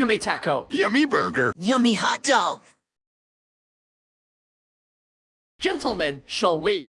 Yummy taco. Yummy burger. Yummy hot dog. Gentlemen, shall we?